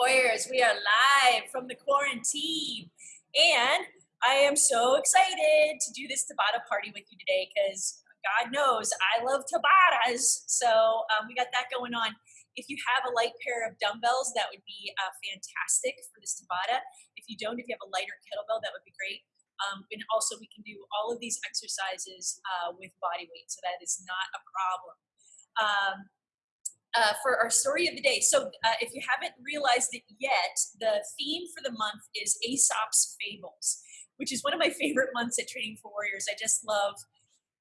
Warriors, we are live from the quarantine. And I am so excited to do this Tabata party with you today because God knows I love Tabatas. So um, we got that going on. If you have a light pair of dumbbells, that would be uh, fantastic for this Tabata. If you don't, if you have a lighter kettlebell, that would be great. Um, and also, we can do all of these exercises uh, with body weight, so that is not a problem. Um, uh, for our story of the day. So, uh, if you haven't realized it yet, the theme for the month is Aesop's Fables, which is one of my favorite months at Training for Warriors. I just love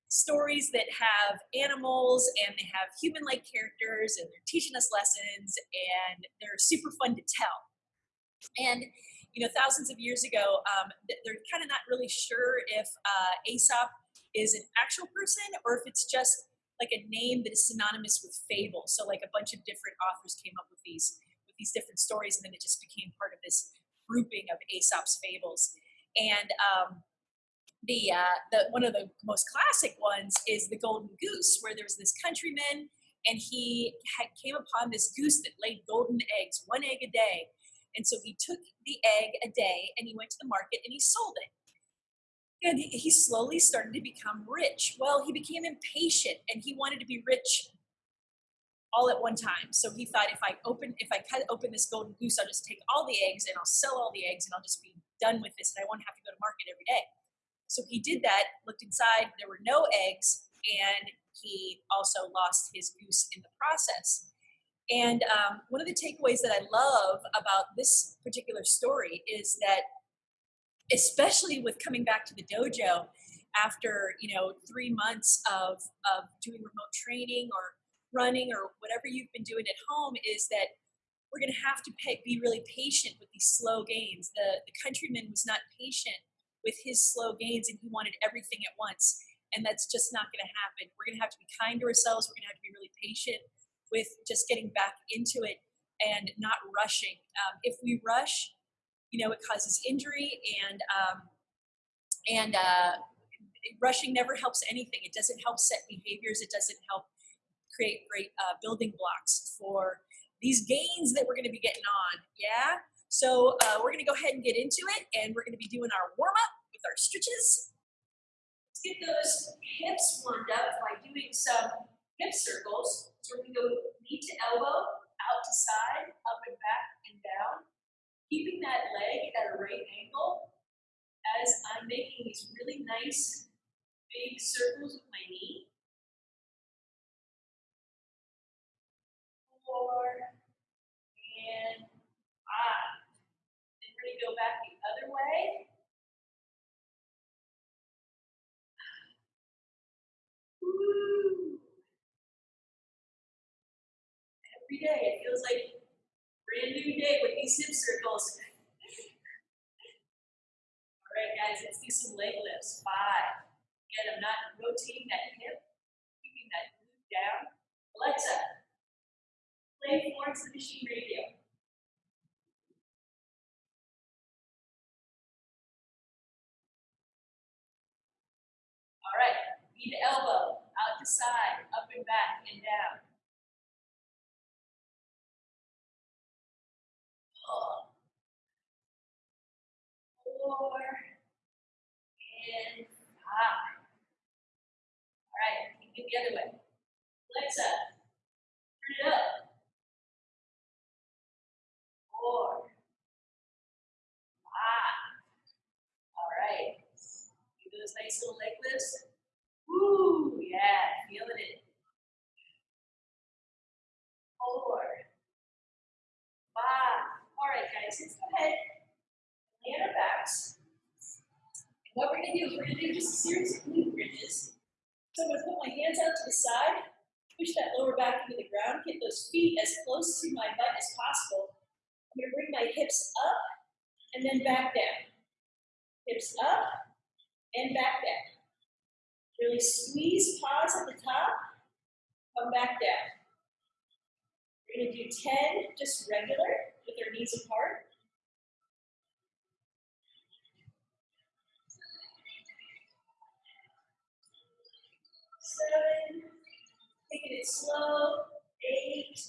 stories that have animals and they have human like characters and they're teaching us lessons and they're super fun to tell. And you know, thousands of years ago, um, they're kind of not really sure if uh, Aesop is an actual person or if it's just like a name that is synonymous with fable. So like a bunch of different authors came up with these with these different stories, and then it just became part of this grouping of Aesop's fables. And um, the uh, the one of the most classic ones is the Golden Goose, where there's this countryman, and he had, came upon this goose that laid golden eggs, one egg a day. And so he took the egg a day and he went to the market and he sold it and he slowly started to become rich. Well, he became impatient and he wanted to be rich all at one time. So he thought if I open if I cut open this golden goose, I'll just take all the eggs and I'll sell all the eggs and I'll just be done with this and I won't have to go to market every day. So he did that, looked inside, there were no eggs, and he also lost his goose in the process. And um, one of the takeaways that I love about this particular story is that especially with coming back to the dojo after you know three months of of doing remote training or running or whatever you've been doing at home is that we're going to have to pay, be really patient with these slow gains. The the countryman was not patient with his slow gains and he wanted everything at once and that's just not going to happen. We're going to have to be kind to ourselves. We're going to have to be really patient with just getting back into it and not rushing. Um, if we rush you know, it causes injury and um, and uh, rushing never helps anything. It doesn't help set behaviors. It doesn't help create great uh, building blocks for these gains that we're going to be getting on. Yeah. So uh, we're going to go ahead and get into it, and we're going to be doing our warm up with our stretches. Let's get those hips warmed up by doing some hip circles. So to go knee to elbow, out to side, up and back and down keeping that leg at a right angle as I'm making these really nice big circles with my knee. Four, and five. Then we're going to go back the other way. Woo. Every day it feels like Brand new day with these hip circles. All right, guys, let's do some leg lifts. Five. Again, I'm not rotating that hip, keeping that glute down. Alexa, play Florence the Machine Radio. All right, knee to elbow, out to side, up and back and down. Four, and five. All right, you get the other way. Legs up. Turn it up. Four, five. All right. Do those nice little leg lifts. Woo, yeah, feeling it. Four, five. All right, guys, let's go ahead and our backs. And what we're going to do is we're going to do just a series of glute bridges. So I'm going to put my hands out to the side, push that lower back into the ground, get those feet as close to my butt as possible. I'm going to bring my hips up and then back down. Hips up and back down. Really squeeze, pause at the top, come back down. We're going to do 10 just regular with their knees apart. Seven, taking it slow, eight,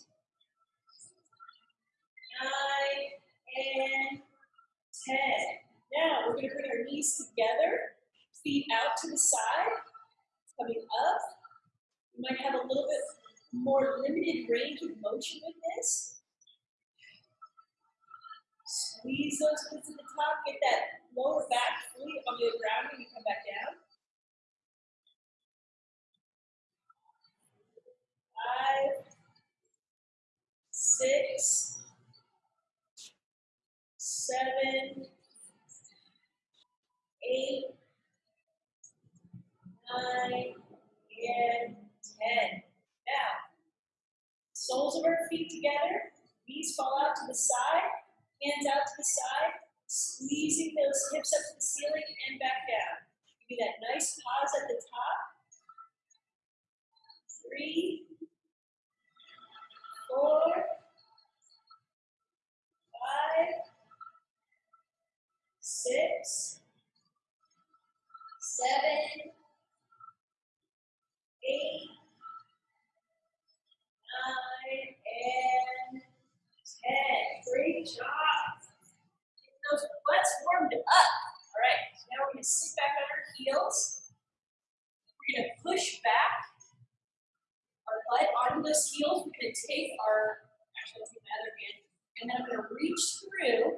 nine, and 10. Now we're going to bring our knees together, feet out to the side, coming up. You might have a little bit more limited range of motion with this. Squeeze those glutes at the top, get that lower back fully on the ground when you come back down. Five, six, seven, eight, nine, and ten. Now, soles of our feet together, knees fall out to the side, hands out to the side, squeezing those hips up to the ceiling and back down. Give me that nice pause at the top. Three, four, five, six, seven, eight, nine, and ten. Great job. Get those butts warmed up. All right, now we're going to sit back on our heels. We're going to push back our butt onto those heels. We're going to take our, actually, take my other hand, and then I'm going to reach through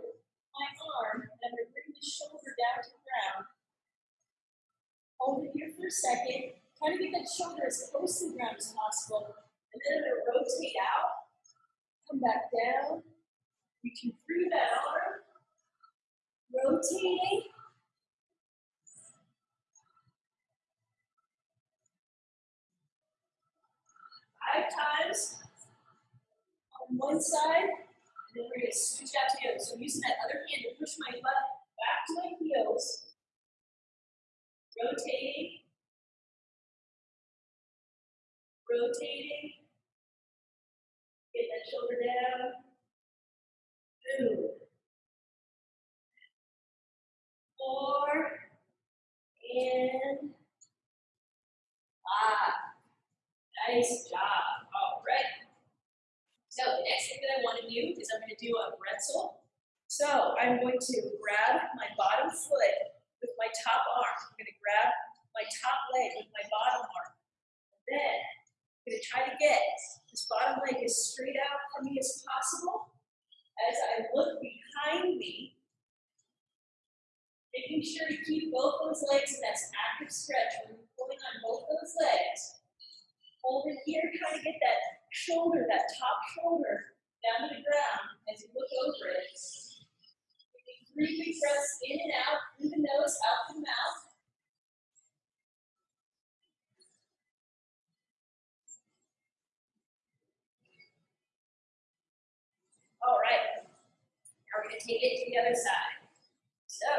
my arm, and I'm going to bring the shoulder down to the ground. Hold it here for a second. Try to get that shoulder as close to the ground as possible. And then I'm going to rotate out, come back down, reaching through that arm, rotating. Five times on one side, and then we're going to switch out to the other. So I'm using that other hand to push my butt back to my heels, rotating, rotating, get that shoulder down, two, four, and five. Nice job. All right. So the next thing that I want to do is I'm going to do a pretzel. So I'm going to grab my bottom foot with my top arm. I'm going to grab my top leg with my bottom arm. And then I'm going to try to get this bottom leg as straight out for me as possible as I look behind me, making sure to keep both those legs in that active stretch when you're pulling on both those legs. Hold it here, try to get that shoulder, that top shoulder down to the ground as you look over it. Taking three big breaths in and out, through the nose, out the mouth. Right. Now we're going to take it to the other side. So,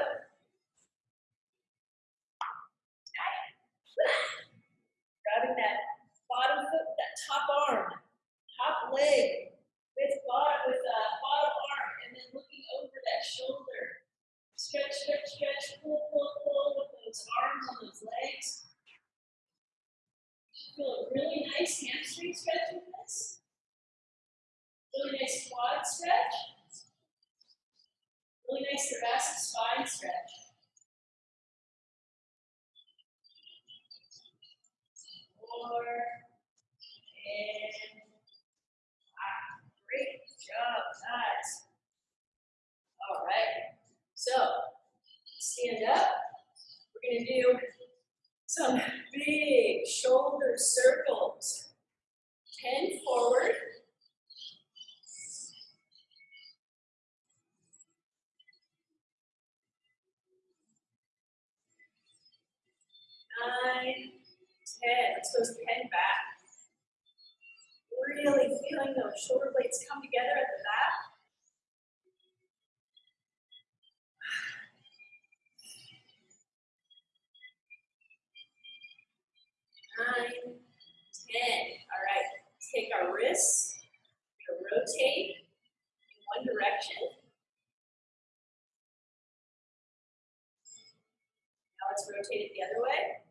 grabbing that bottom foot, that top arm, top leg, with bottom, with uh, bottom arm, and then looking over that shoulder. Stretch, stretch, stretch, pull, pull, pull with those arms and those legs. You feel a really nice hamstring stretch with this. Really nice quad stretch. Really nice thoracic spine stretch. Four, and five. Great job, guys. All right. So, stand up. We're going to do some big shoulder circles. 10 forward. Nine, ten. Let's go ten back. Really feeling those shoulder blades come together at the back. Nine, ten. All right. Let's take our wrists. We're gonna rotate in one direction. Now let's rotate it the other way.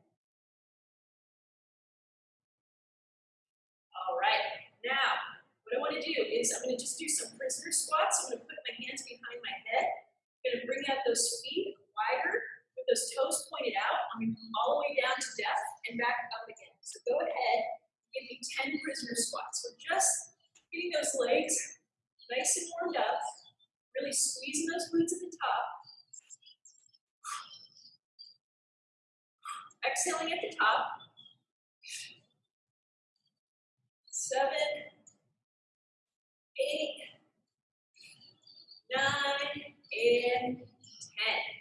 All right, now, what I want to do is I'm going to just do some prisoner squats. I'm going to put my hands behind my head. I'm going to bring out those feet wider nice and warmed up, really squeezing those glutes at the top. Exhaling at the top. Seven, eight, nine, and 10.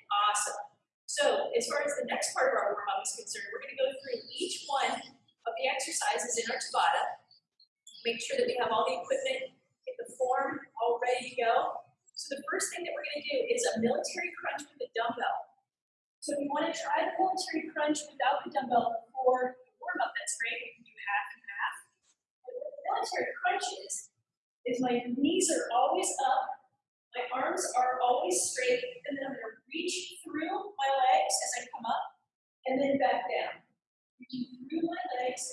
Awesome. So as far as the next part of our warm-up is concerned, we're gonna go through each one of the exercises in our Tabata. Make sure that we have all the equipment in the form all ready to go. So the first thing that we're gonna do is a military crunch with a dumbbell. So if you wanna try the military crunch without the dumbbell before the warm-up, that's great. We can do half and half. But what the military crunch is, is my knees are always up my arms are always straight, and then I'm going to reach through my legs as I come up, and then back down. Reaching through my legs,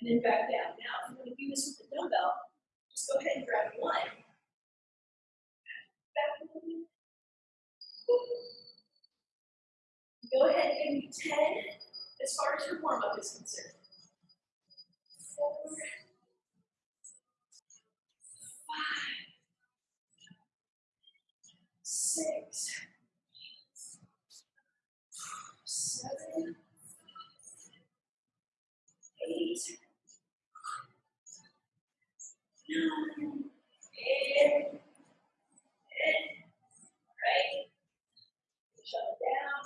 and then back down. Now, if you want to do this with the dumbbell, just go ahead and grab one. Back one. Go ahead and give me 10 as far as your warm up is concerned. Four, five, six, seven, eight, nine, and, and, right? Shut it down.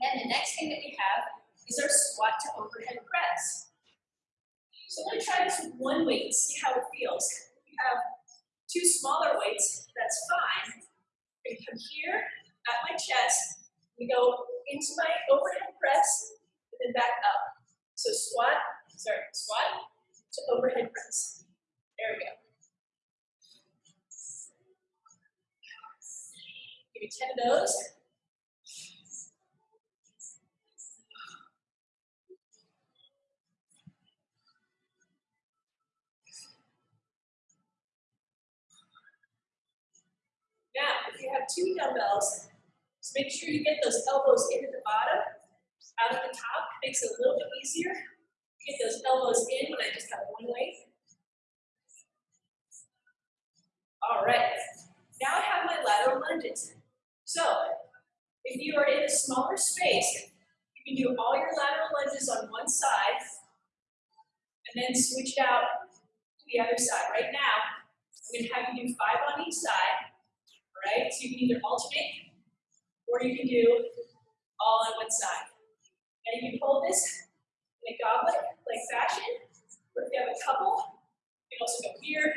And the next thing that we have is our squat to overhead press. So I'm going to try this with one weight and see how it feels. We have two smaller weights, that's fine. We come here at my chest, we go into my overhead press, and then back up. So squat, sorry, squat to overhead press. There we go. Give me 10 of those. Now, if you have two dumbbells, just make sure you get those elbows into the bottom, out of the top. Makes it a little bit easier. Get those elbows in when I just have one weight. All right. Now I have my lateral lunges. So, if you are in a smaller space, you can do all your lateral lunges on one side, and then switch it out to the other side. Right now, I'm going to have you do five on each side right? So you can either alternate or you can do all on one side. And you can hold this in a goblet-like fashion, or if you have a couple, you can also go here,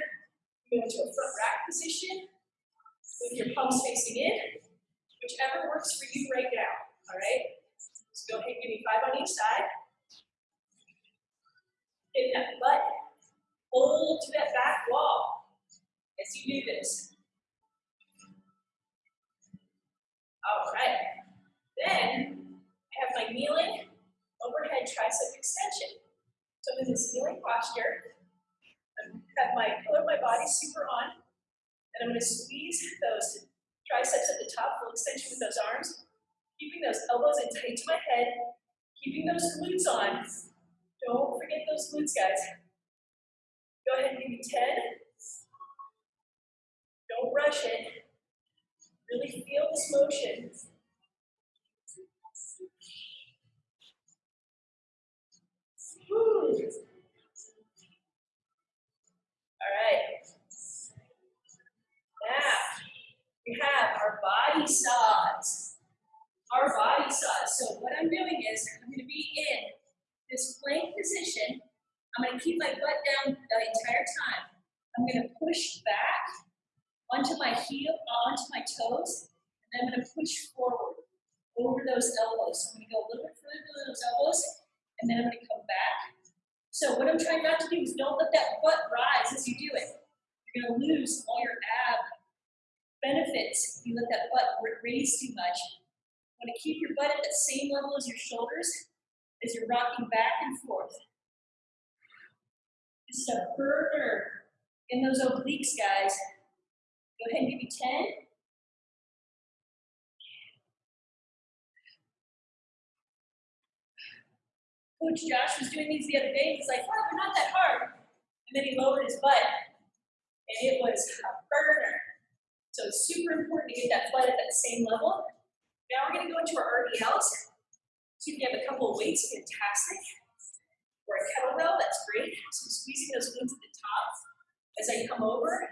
you can go into a front rack position with your palms facing in, whichever works for you right now, all right? So go ahead give me five on each side. Get that butt, hold to that back wall as you do this. All right. Then I have my kneeling overhead tricep extension. So I'm in this kneeling posture. I have my pillar of my body super on, and I'm going to squeeze those triceps at the top, full extension with those arms, keeping those elbows in tight to my head, keeping those glutes on. Don't forget those glutes, guys. Go ahead and give me 10. Don't rush it. Really feel this motion. Woo. All right. Now, we have our saws. Our body saws. So what I'm doing is I'm going to be in this plank position. I'm going to keep my butt down the entire time. I'm going to push back onto my heel, onto my toes, and then I'm going to push forward over those elbows. So I'm going to go a little bit further than those elbows, and then I'm going to come back. So what I'm trying not to do is don't let that butt rise as you do it. You're going to lose all your ab benefits if you let that butt raise too much. You want to keep your butt at the same level as your shoulders as you're rocking back and forth. This is a burner in those obliques, guys. Go ahead and give me 10. Coach Josh was doing these the other day. He's like, wow, they're not that hard. And then he lowered his butt. and it was a burner. So it's super important to get that blood at that same level. Now we're gonna go into our RDLs. So if you have a couple of weights, fantastic. Or a kettlebell, that's great. So squeezing those glutes at the top as I come over,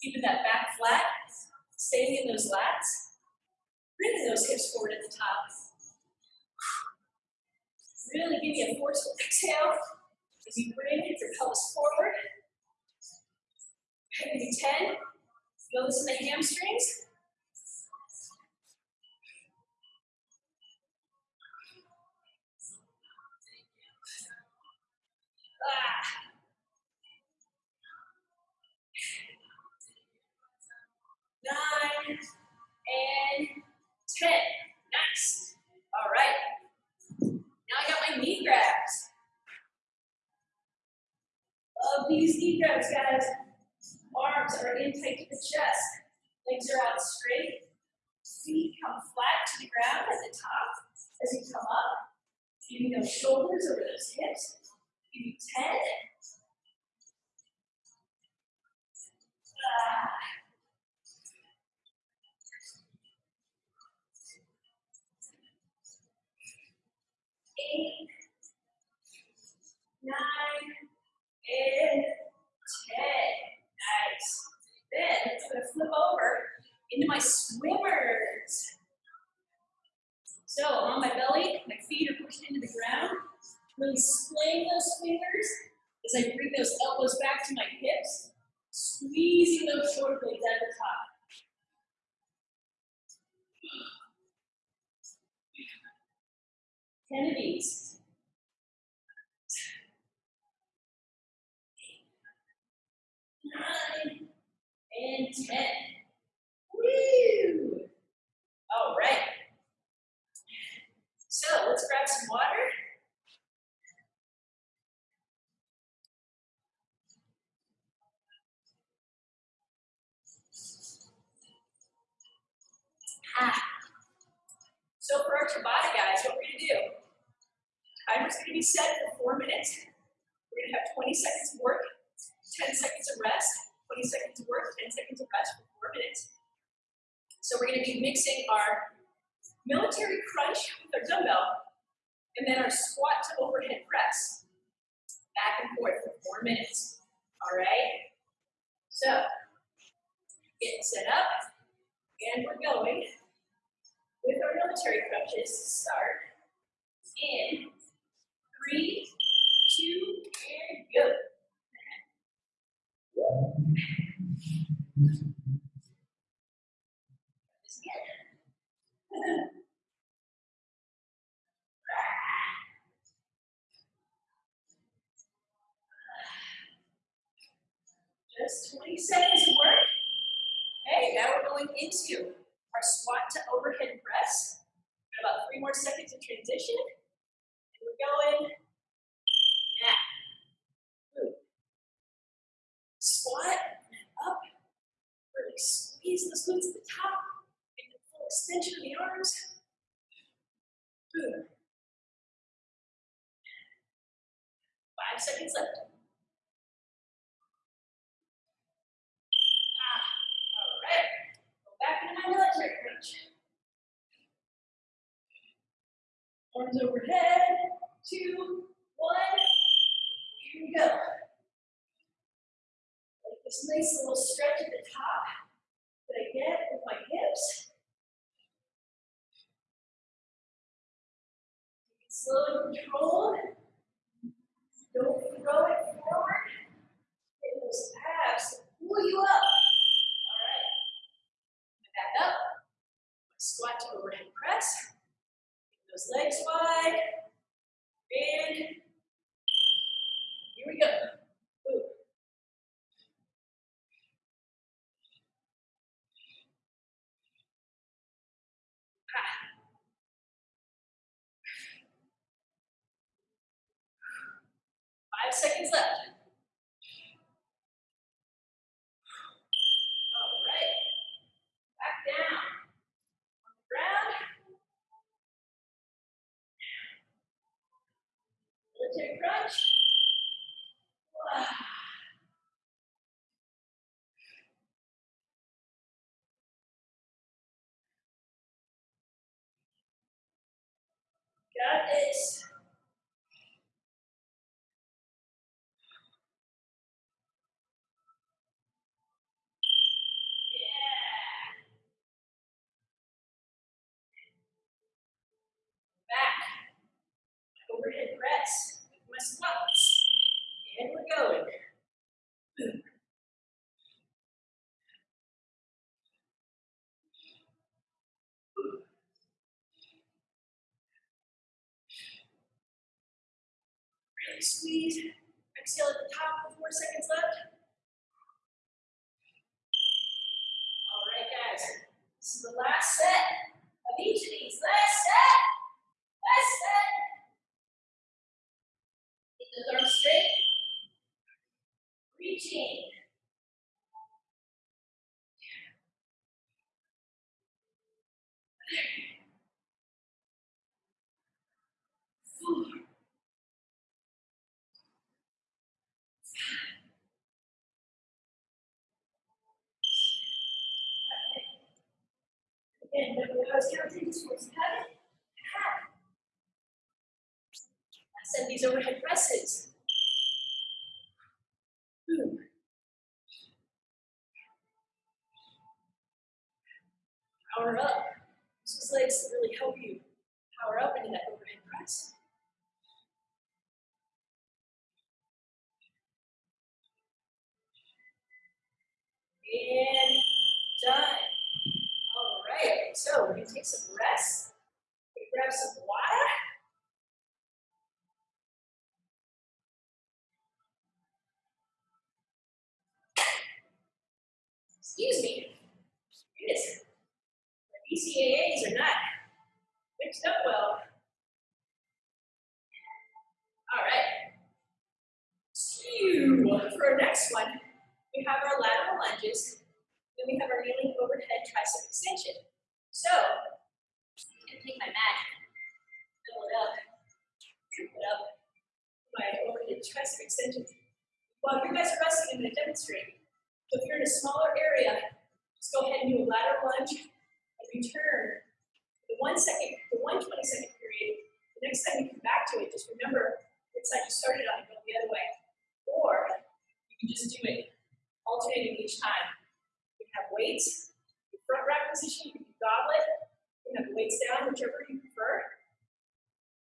keeping that back flat, staying in those lats, bringing those hips forward at the top. Really give me a forceful exhale as you bring your pelvis forward. Maybe 10. Feel this in the hamstrings. Ah. Nine and ten. Nice. All right. Now I got my knee grabs. Love these knee grabs, guys. Arms are in tight to the chest. Legs are out straight. Feet come flat to the ground at the top as you come up. Keeping those shoulders over those hips. Give you 10. Ah. Eight, nine, and ten. Nice. Then I'm gonna flip over into my swimmers. So I'm on my belly, my feet are pushed into the ground. Really splaying those fingers as I bring those elbows back to my hips, squeezing those shoulder blades at the top. Ten of these. Nine and ten. Woo! All right. So let's grab some water. So for our Tabata guys, what we're gonna do, timer's gonna be set for four minutes. We're gonna have 20 seconds of work, 10 seconds of rest, 20 seconds of work, 10 seconds of rest for four minutes. So we're gonna be mixing our military crunch with our dumbbell, and then our squat to overhead press. Back and forth for four minutes. All right? So, getting set up, and we're going military crunches to start in three, two, and go. Just 20 seconds of work. Okay, now we're going into our squat to overhead press. About three more seconds of transition. And we're going now. Boom. Squat up. Really squeeze those glutes at the top. Get the full extension of the arms. Boom. Five seconds left. Ah, all right. Go back into my military crunch. Arms overhead. Two, one. Here we go. Like this nice little stretch at the top that I get with my hips. Slow and controlled. Don't throw it forward. Get those abs pull you up. All right. Back up. Squat to overhead press. Those legs wide. And here we go. Five seconds left. Take crunch. Got this. Really squeeze. Exhale at the top with four seconds left. All right, guys. This is the last set of each of these. Last set. Last set. Keep those arms straight. Reaching. Again, towards heaven. Said these overhead presses. Boom. Power up. Use those legs to really help you power up into that overhead press. And done. All right, so we're gonna take some rest. Grab some water. Excuse me. Goodness. The BCAAs are not mixed up well. All right. Phew. For our next one, we have our lateral lunges. Then we have our kneeling overhead tricep extension. So, I'm gonna take my mat, fill it up, scoop it up, my overhead tricep extension. While you guys are resting, I'm gonna demonstrate. So if you're in a smaller area, just go ahead and do a lateral lunge and return the one second, the one 20 second period. The next time you come back to it, just remember which side you started on and go the other way. Or you can just do it alternating each time. You can have weights, your front rack position, you can goblet, you can have weights down, whichever you prefer.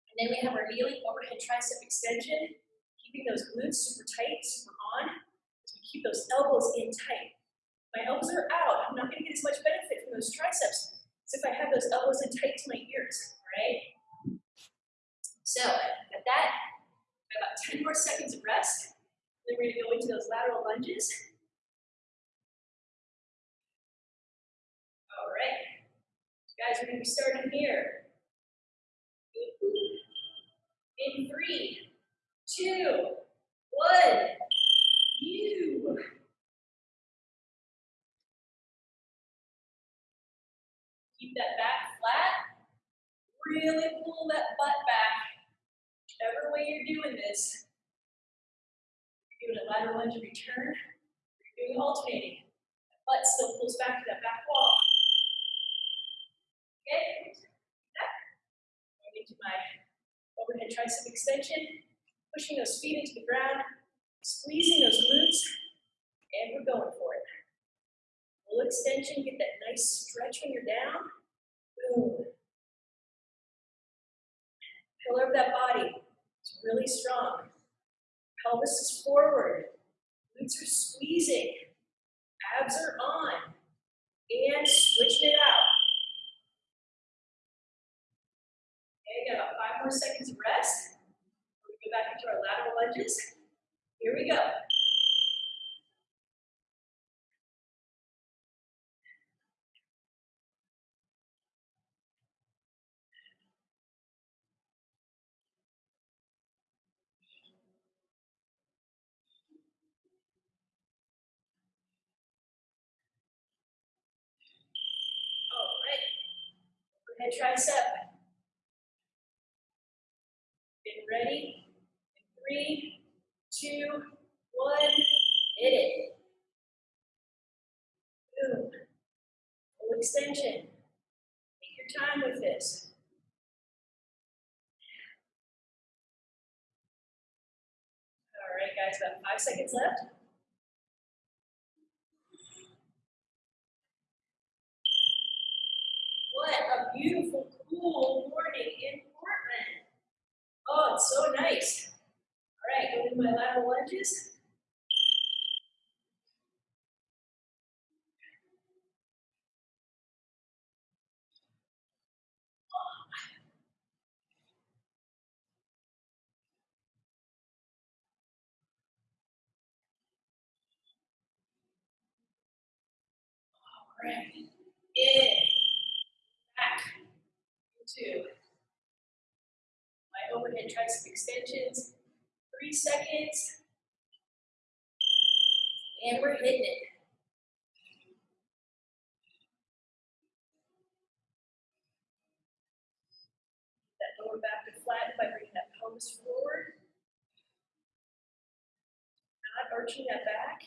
And then we have our kneeling overhead tricep extension, keeping those glutes super tight, super on, keep those elbows in tight. My elbows are out, I'm not gonna get as much benefit from those triceps as if I have those elbows in tight to my ears, right? So, at that, about 10 more seconds of rest. Then we're gonna go into those lateral lunges. All right. Guys, we're gonna be starting here. In three, two, one. You. Keep that back flat. Really pull that butt back. Whichever way you're doing this. You're doing a lateral lunge return. You're doing alternating. That butt still pulls back to that back wall. Okay, that. Going into my overhead tricep extension, pushing those feet into the ground, squeezing those glutes, and we're going for it. Full extension, get that nice stretch when you're down. Boom. Pillar of that body is really strong. Pelvis is forward. Glutes are squeezing. Abs are on. And switching it out. Okay, got about five more seconds of rest. We go back into our lateral lunges. Here we go. All right. Overhead tricep. Get ready. Three, two, one, hit it. Boom. Full extension. Take your time with this. All right, guys, about five seconds left. What a beautiful, cool morning in Portland. Oh, it's so nice. All right, go to my lateral lunges. All right, in, back, into my overhead tricep extensions. Three seconds. And we're hitting it. That lower back to flat by bringing that pelvis forward. Not arching that back.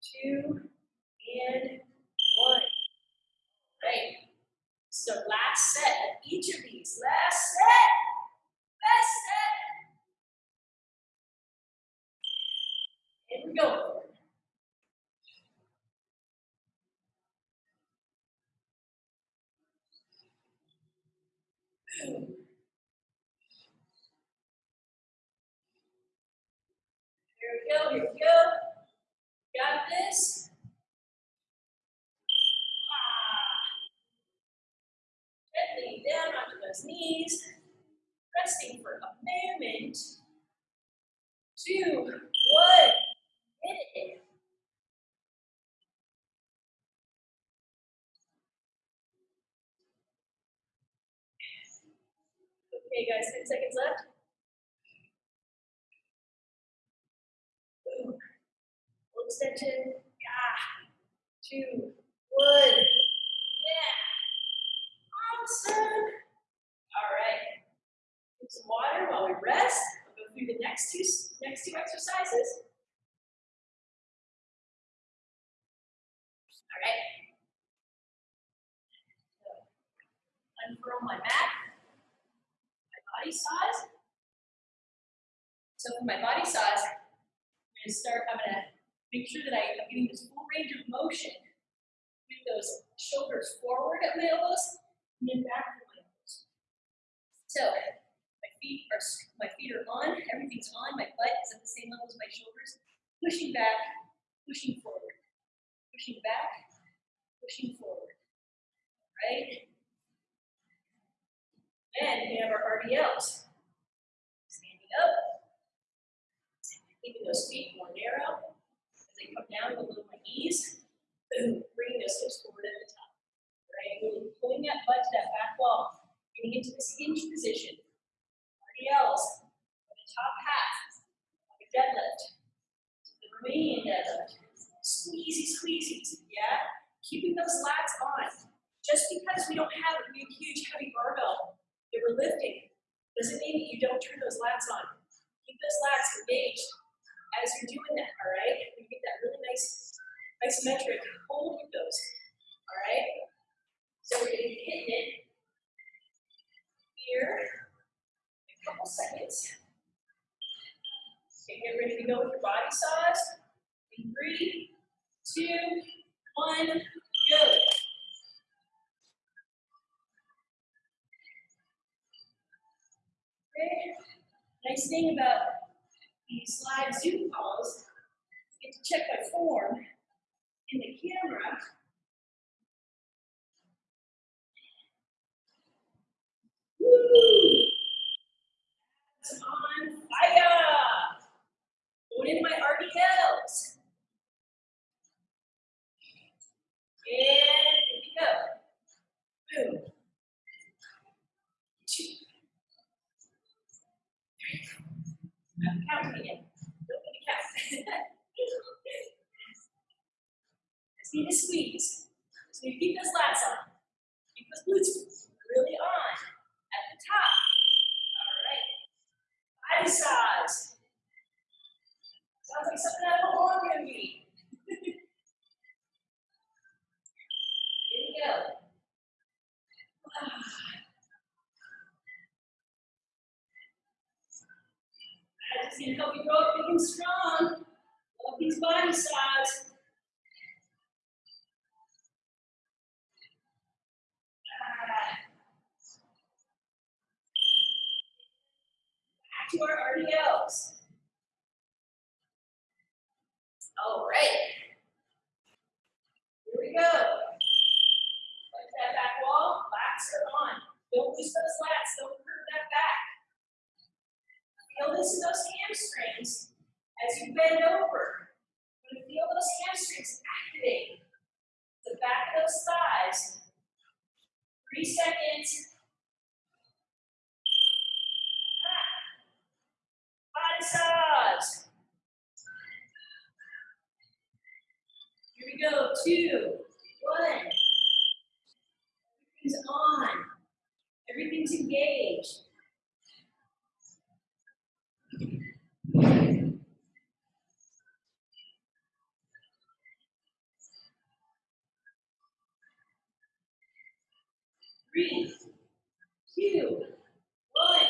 Two and one. Right. So last set of each of these. Last set. Last set. It. Here we go, here we go. Got this. Ah. Down onto those knees. Resting for a moment. Two, one. Hit it. Okay, guys, 10 seconds left. Boom. Extension. Yeah. Two, one. Yeah. Awesome. All right. Get some water while we rest. We'll go through the next two next two exercises. All right. So, unfurl my mat. Body saws. So for my body saws, I'm going to start. I'm going to make sure that I, I'm getting this full range of motion with those shoulders forward at my elbows and then back at my elbows. So my feet are my feet are on, everything's on, my butt is at the same level as my shoulders, pushing back, pushing forward, pushing back, pushing forward. Right? Then we have our RDLs. Standing up, keeping those feet more narrow as they come down below my knees. Boom, bringing those hips forward at the top. Right? Pulling that butt to that back wall, getting into this hinge position. RDLs on the top half, like a deadlift. The Romanian deadlift. Squeezy, squeezies, yeah? Keeping those lats on. Just because we don't have a huge, heavy barbell that we're lifting doesn't mean that you don't turn those lats on. Keep those lats engaged as you're doing that, all right? You get that really nice, isometric hold with those, all right? So we're gonna be hitting it here in a couple seconds. Okay, get ready to go with your body saws. In three, two, one, go. Okay. Nice thing about these live Zoom calls, I get to check my form in the camera. Woo! It's on fire! Going in my RDLs. And here we go. Boom. Two. I'm counting again. Don't need to count. Just need to squeeze. Need to keep those lats on. Keep those glutes really on at the top. All right. Body saws. Sounds like something out of a horror movie. Here we go. That is gonna help you grow up big and strong. Love these body saws. Back to our RDLs. All right. Here we go. Like that back wall, lats are on. Don't lose those lats, don't hurt that back. Feel this in those hamstrings as you bend over. You're feel those hamstrings activate. The back of those thighs. Three seconds. Body massage. Here we go. Two, one. Everything's on. Everything's engaged. Three, two, one.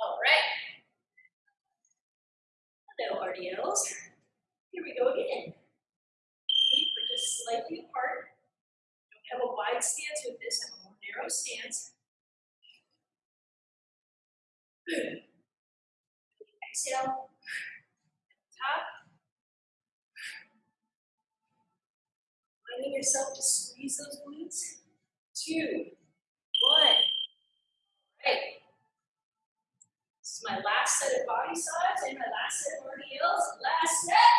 All right. Hello, RDLs. Here we go again. Feet are just slightly apart. Don't have a wide stance with this, have a more narrow stance. Exhale. Top. Finding yourself to squeeze those glutes. Two, one. Right. This is my last set of body saws and my last set of RDLs. Last set.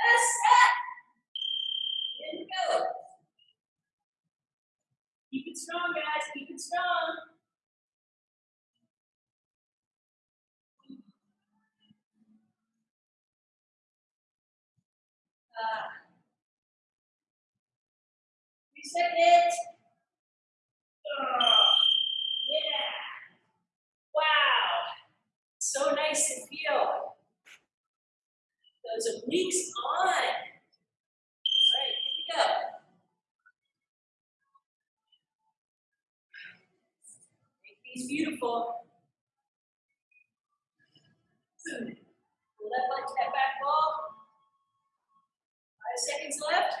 Last set. In go. Keep it strong, guys. Keep it strong. Uh, reset it. Oh, yeah. Wow. So nice to feel. Those obliques on. All right, here we go. Make these beautiful. Left leg to that back wall. Five seconds left.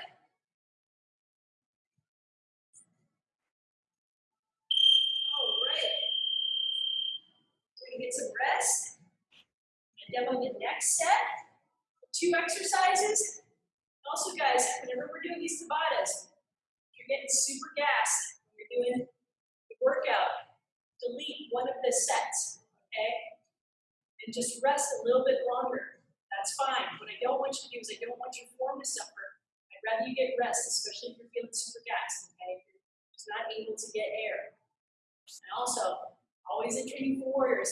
All right. We're gonna get some rest. And demo the next set. Two exercises. Also, guys, whenever we're doing these Tabatas, you're getting super gassed, when you're doing the workout, delete one of the sets, okay? And just rest a little bit longer. That's fine. What I don't want you to do is I don't want your form to suffer. I'd rather you get rest, especially if you're feeling super gassed, okay? If you're just not able to get air. And also, always in training for warriors,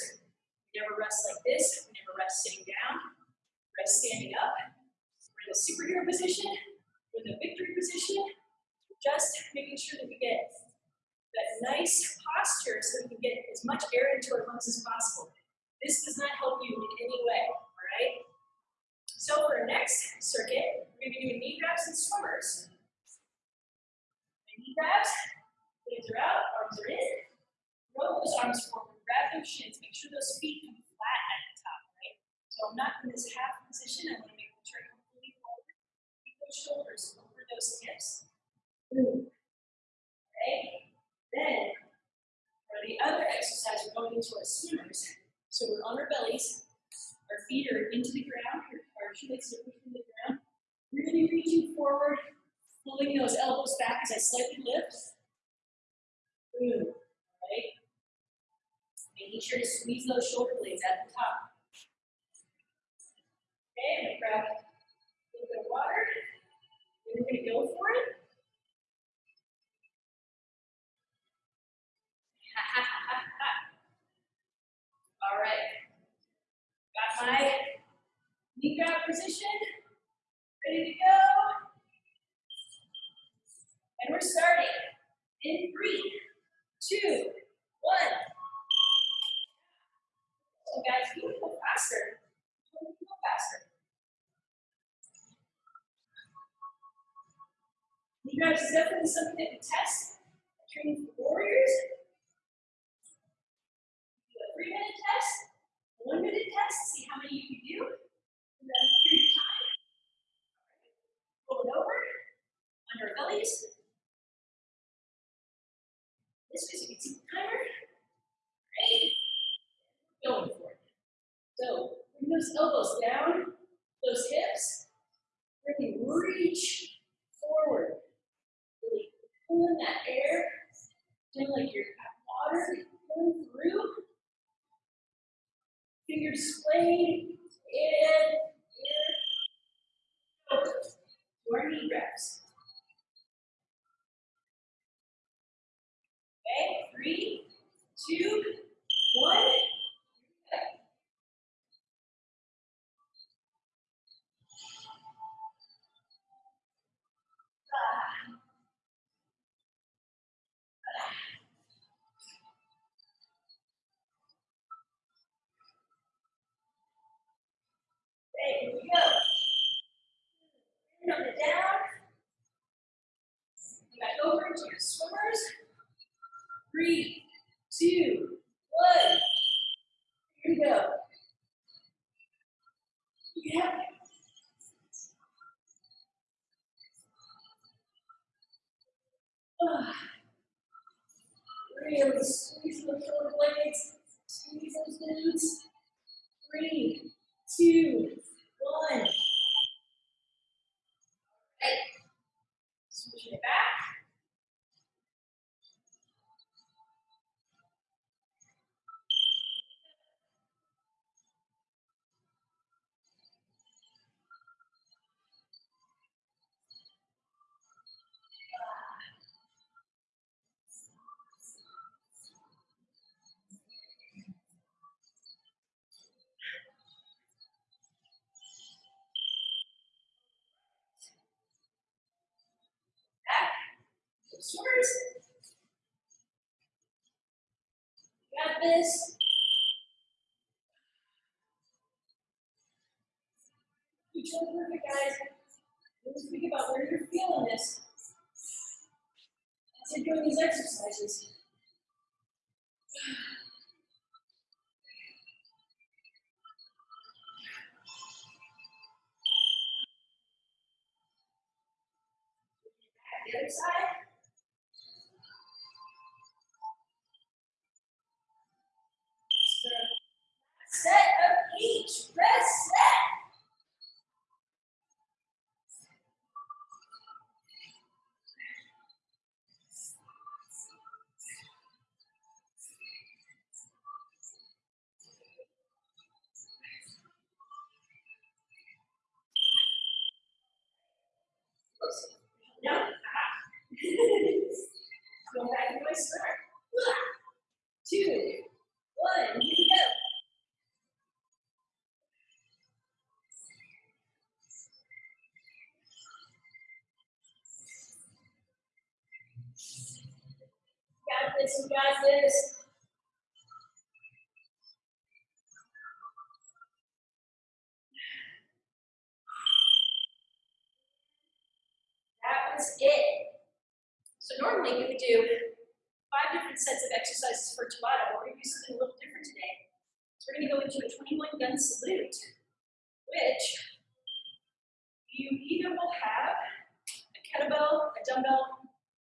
we never rest like this, we never rest sitting down, rest standing up. We're in a superhero position, we're in the victory position, just making sure that we get that nice posture so we can get as much air into our lungs as possible. This does not help you in any way, all right? So for our next circuit, we're gonna be doing knee grabs and swimmers. Knee grabs, legs are out, arms are in. Roll those arms forward, grab those shins, make sure those feet come flat at the top, right? So I'm not in this half position, I wanna make sure I completely forward. Keep those shoulders over those hips. Boom. Okay? Then, for the other exercise, we're going into our swimmers. So we're on our bellies, our feet are into the ground, our shoelaces are pushing the ground. Be reaching forward, pulling those elbows back as I slightly lift. Boom, right? Making sure to squeeze those shoulder blades at the top. Okay, I'm gonna grab a little bit of water. We're gonna go for it. Position. Ready to go. And we're starting in three, two, one. So guys, you can go faster. You can go faster. Knee grabs is definitely something that we test. Training for warriors. Do it three minute test, a one minute test, see how many you can do in that period of time. Roll it over, under our bellies. This way, so you can see the timer. Right? Going for it. So, bring those elbows down, those hips. Really reach forward. Really pulling that air. Feeling like you're got water going through. Fingers splayed. In, in, over. To our knee reps. Okay, three, two, one. Okay. Ah. Okay, here we go. Bring it down. Back over into your swimmers. Three, two, one. Here we go. Yeah. Ah. Really squeeze those shoulder blades. Squeeze those glutes. Three, two, one. Right. Switching it back. Back. Swimmers. Got this. Each perfect, guys. Always think about where you're feeling this. As you're doing these exercises. The other side. Set of each. Rest set. No. Go back to my start. Two, one, here we go. Got this. That was it. So normally we would do five different sets of exercises for Tabata, but we're gonna do something a little different today. So we're gonna go into a 21 gun salute, which you either will have a kettlebell, a dumbbell,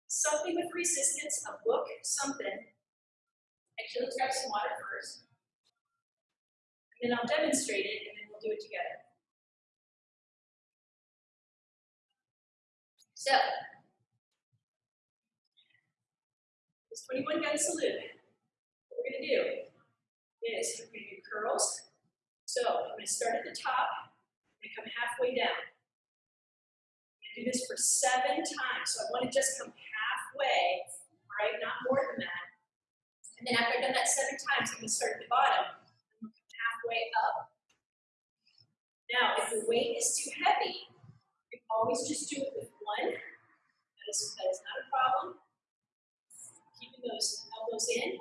something with resistance, a book, something. Actually, let's grab some water first. And then I'll demonstrate it and then we'll do it together. So, this 21 gun salute, what we're gonna do is we're gonna do curls. So I'm gonna start at the top, I'm come halfway down. I'm gonna do this for seven times. So I wanna just come halfway, right, not more than that. And then after I've done that seven times, I'm gonna start at the bottom. I'm gonna come halfway up. Now, if the weight is too heavy, you can always just do it with one. That is, that is not a problem. Keeping those elbows in.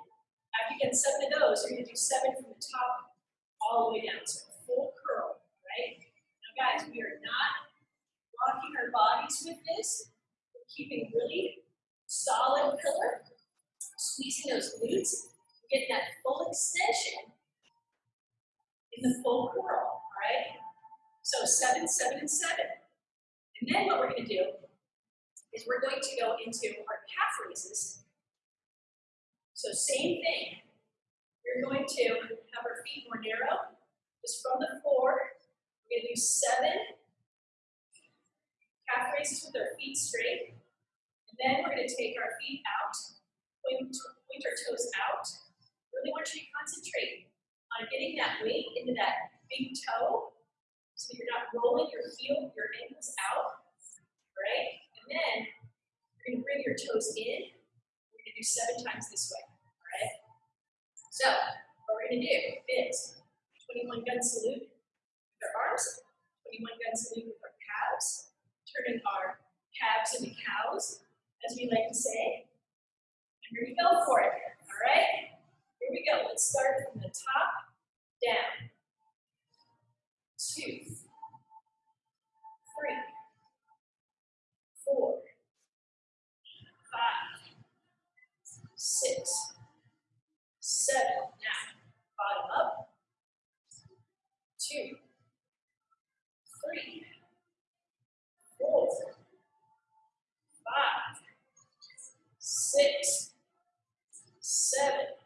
After you get seven of those, you're gonna do seven from the top all the way down. So a full curl, right? Now guys, we are not rocking our bodies with this. We're keeping really solid pillar, squeezing those glutes. Getting that full extension in the full curl, all right? So seven, seven, and seven. And then what we're gonna do is we're going to go into our calf raises. So same thing. We're going to have our feet more narrow, just from the floor. We're gonna do seven calf raises with our feet straight. And then we're gonna take our feet out, point, point our toes out. Really want you to concentrate on getting that weight into that big toe so you're not rolling your heel, your ankles out, right? And then you're gonna bring your toes in. We're gonna do seven times this way, all right? So, what we're gonna do is 21 gun salute with our arms, 21 gun salute with our calves, turning our calves into cows, as we like to say. And we're go for it, all right? Here we go. Let's start from the top down. Two, three, four, five, six, seven. Now, bottom up. Two, three, four, five, six, seven,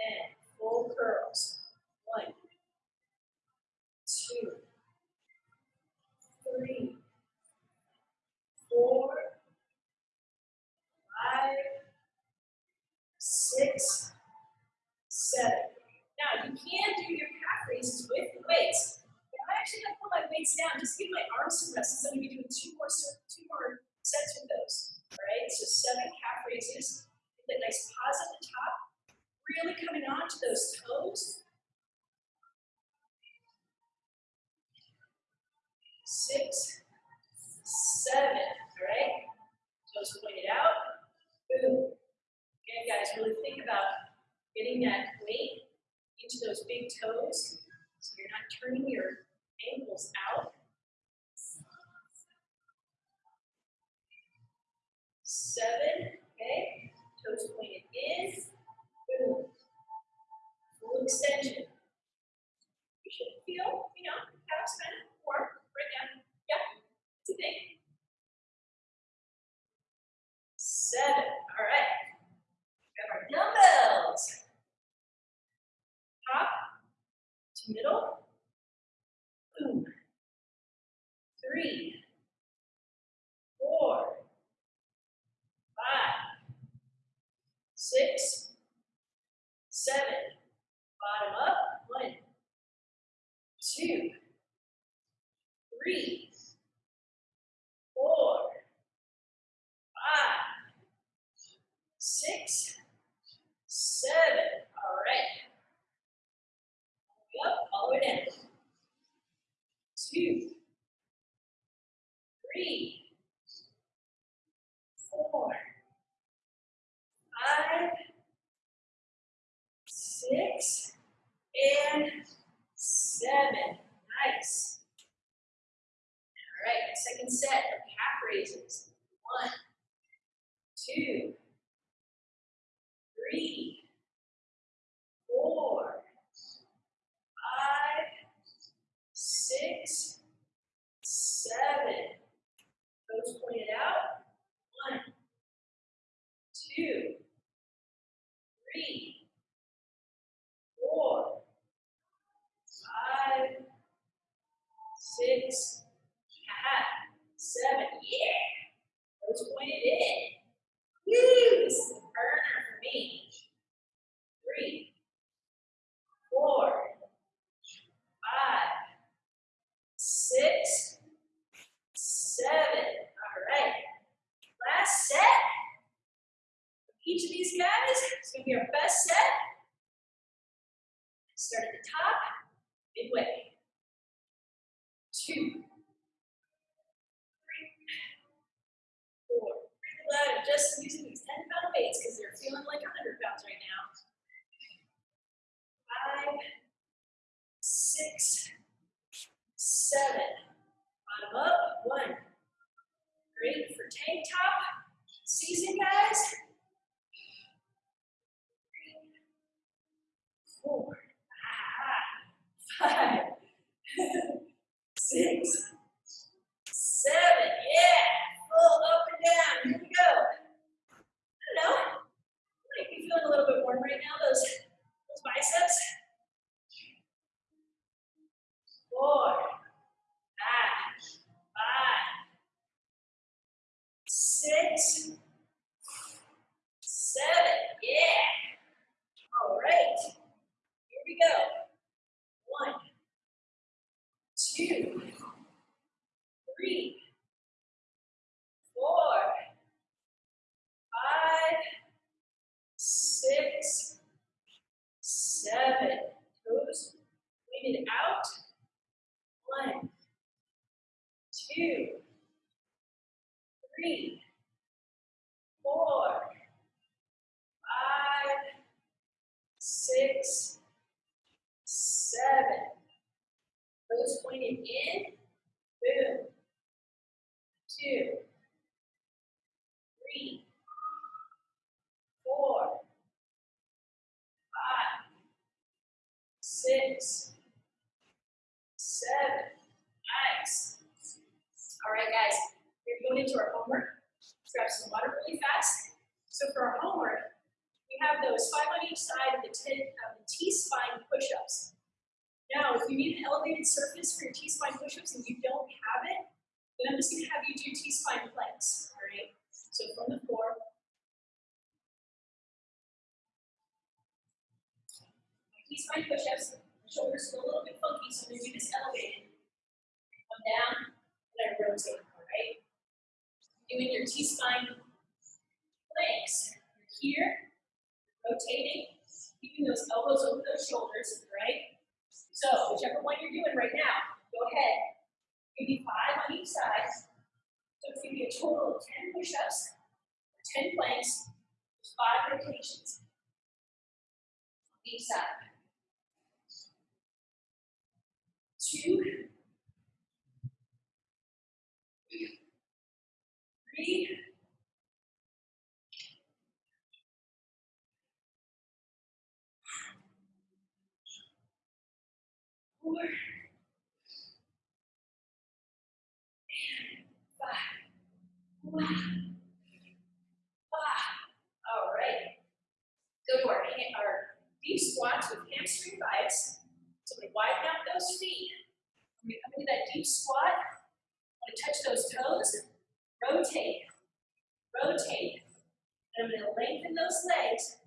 and full curls. One, two, three, four, five, six, seven. Now you can do your calf raises with weights. I actually to put my weights down, just give my arms some rest. I'm gonna be doing two more two more sets with those. All right, so seven calf raises. Nice pause at the top. Really coming on to those toes. Six, seven, all right? Toes pointed out. Boom. Again, guys, really think about getting that weight into those big toes so you're not turning your ankles out. Seven, okay? Toes pointed in. Boom. Full extension. You should feel, you know, calves kind of warm right. Yeah, it's a. Seven. All right. Grab our dumbbells. Top to middle. Boom. Three. Four. Five. Six. Seven. Bottom up. One. Two. Three. Four. Five. Six. Seven. All right. Up, all the way down. Two. Three. Four. Five. Six. And seven. Nice. All right, second set of calf raises. One, two, three, four, five, six, seven. Toes pointed out. One, two, three, four, five, six, seven. Yeah. Toes pointed in. Woo! This is a burner for me. Three, four, five, six, seven. All right. Last set. Each of these guys is going to be our best set. Start at the top, midway two, three, four. Really glad I'm just using these 10 pound weights because they're feeling like 100 pounds right now. Five, six, seven. Bottom up, one. Great for tank top season, guys. Four, ah, five. six, seven, yeah, full up and down, here we go. I don't know, I might be feeling a little bit warm right now, those, those biceps. Four, back, five, six, in and out. One, two, three, four, five, six, seven. Toes pointed in, boom. Two, three, four, five, six, seven. Nice. All right, guys, we're going into our homework. Let's grab some water really fast. So for our homework, we have those five on each side of the, T-spine push-ups. Now, if you need an elevated surface for your T-spine push-ups and you don't have it, then I'm just going to have you do T-spine planks. All right. So from the floor, T-spine push-ups. Shoulders feel a little bit funky, so to do this elevated. Come down, and I rotate, all right? Doing your T-spine planks. You're here, rotating, keeping those elbows over those shoulders, right? So, whichever one you're doing right now, go ahead. Give me five on each side. So it's going to be a total of 10 push-ups, 10 planks, five rotations on each side. Two, three, four, and five. Ah. All right. Go to our, our deep squats with hamstring bites. So we widen out those feet. When we come into that deep squat, want to touch those toes, rotate, rotate. And I'm going to lengthen those legs.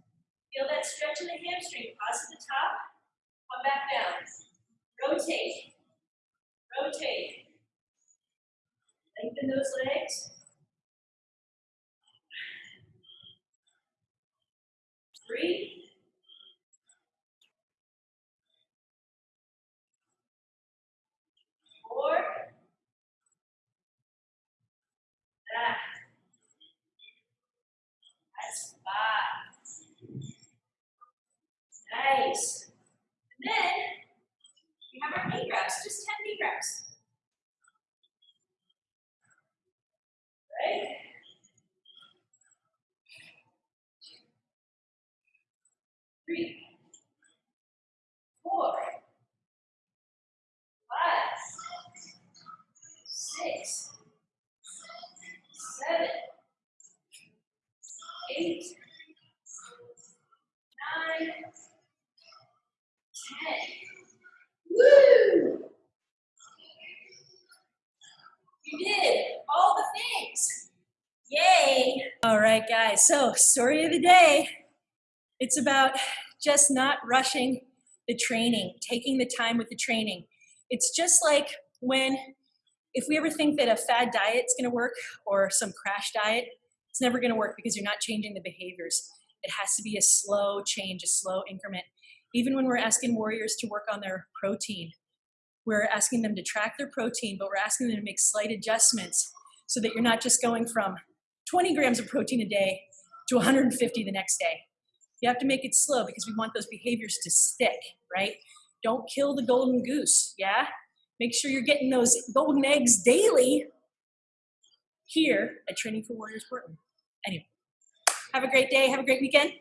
Feel that stretch in the hamstring. Pause at the top, come back down. Rotate, rotate. Lengthen those legs. Three, four. Ah. That's five. Nice. And then we have our knee grabs, just 10 knee grabs. Right? Three, four, five, six, seven, eight, nine, ten. Woo! You did all the things. Yay! All right, guys. So, story of the day. It's about just not rushing the training, taking the time with the training. It's just like when, if we ever think that a fad diet is going to work or some crash diet, it's never going to work because you're not changing the behaviors. It has to be a slow change, a slow increment. Even when we're asking warriors to work on their protein, we're asking them to track their protein, but we're asking them to make slight adjustments so that you're not just going from 20 grams of protein a day to 150 the next day. You have to make it slow because we want those behaviors to stick, right? Don't kill the golden goose, yeah? Make sure you're getting those golden eggs daily here at Training for Warriors Portland. Anyway, have a great day, have a great weekend.